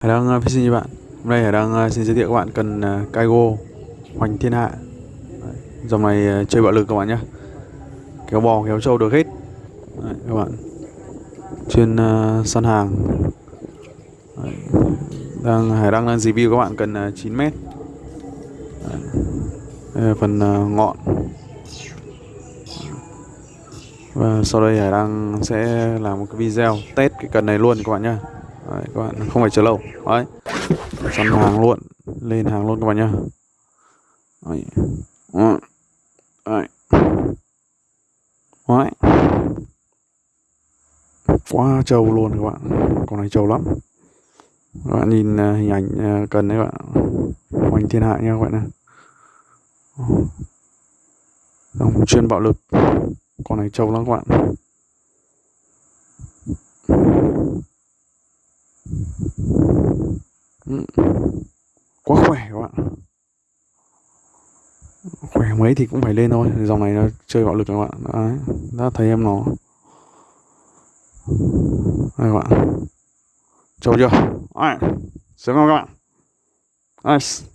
Hải đang uh, xin các bạn. Hôm nay Hải đang ờ, xin giới thiệu các bạn cần ờ, Kaigo Hoành Thiên Hạ. Đấy, Dòng này chơi bạo lực các bạn nhé Kéo bò kéo trâu được hết. Đấy, các bạn. Chuyên uh, săn hàng. Đấy. đang Hải đang review các bạn cần uh, 9 mét. Đấy. Đây là phần uh, ngọn. Và sau đây Hải đang sẽ làm một cái video test cái cần này luôn các bạn nhé Đấy, các bạn không phải chờ lâu. Đấy săn hàng luôn lên hàng luôn các bạn nhá. Đấy. Đấy. Đấy. quá trâu luôn các bạn. Con này trâu lắm. Các bạn nhìn uh, hình ảnh uh, cần đấy các bạn. Hoành thiên hạ nha các bạn này Dòng chuyên bạo lực. Con này trâu lắm các bạn. Quá khỏe các bạn. Khỏe mấy thì cũng phải lên thôi. Dòng này nó chơi bạo lực các bạn. Đấy, đã thấy em nó. Đây các bạn. Trâu chưa? Đấy xem không các bạn. Nice.